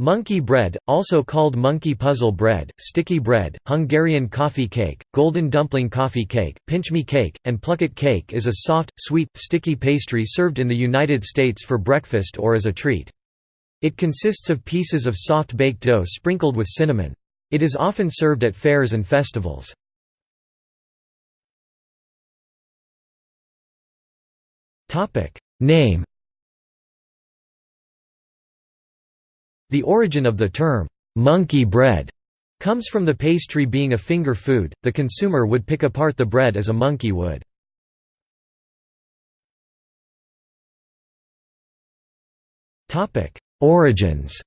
Monkey bread, also called monkey puzzle bread, sticky bread, Hungarian coffee cake, golden dumpling coffee cake, pinch-me cake, and plucket cake is a soft, sweet, sticky pastry served in the United States for breakfast or as a treat. It consists of pieces of soft baked dough sprinkled with cinnamon. It is often served at fairs and festivals. Name The origin of the term, "'monkey bread' comes from the pastry being a finger food, the consumer would pick apart the bread as a monkey would. Origins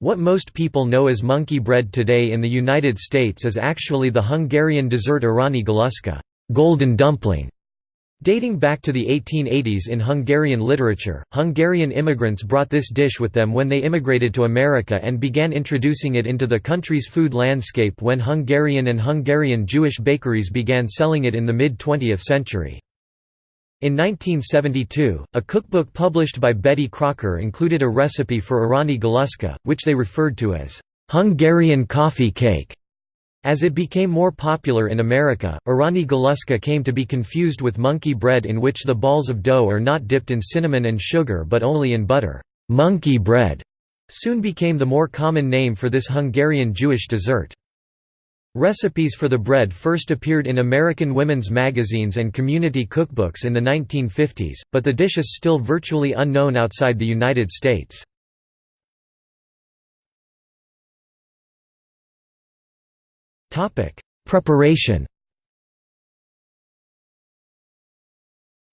What most people know as monkey bread today in the United States is actually the Hungarian dessert Arany galuska golden dumpling", Dating back to the 1880s in Hungarian literature, Hungarian immigrants brought this dish with them when they immigrated to America and began introducing it into the country's food landscape when Hungarian and Hungarian Jewish bakeries began selling it in the mid-20th century. In 1972, a cookbook published by Betty Crocker included a recipe for Arany galuska, which they referred to as Hungarian coffee cake. As it became more popular in America, Arany galuska came to be confused with monkey bread in which the balls of dough are not dipped in cinnamon and sugar but only in butter. Monkey bread soon became the more common name for this Hungarian Jewish dessert. Recipes for the bread first appeared in American women's magazines and community cookbooks in the 1950s, but the dish is still virtually unknown outside the United States. Topic: Preparation.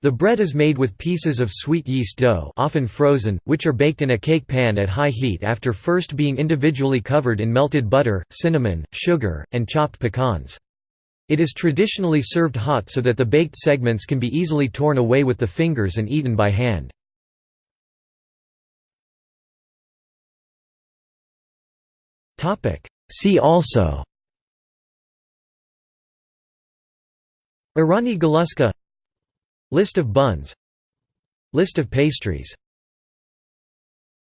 The bread is made with pieces of sweet yeast dough, often frozen, which are baked in a cake pan at high heat after first being individually covered in melted butter, cinnamon, sugar, and chopped pecans. It is traditionally served hot so that the baked segments can be easily torn away with the fingers and eaten by hand. See also Arany galuska List of buns. List of pastries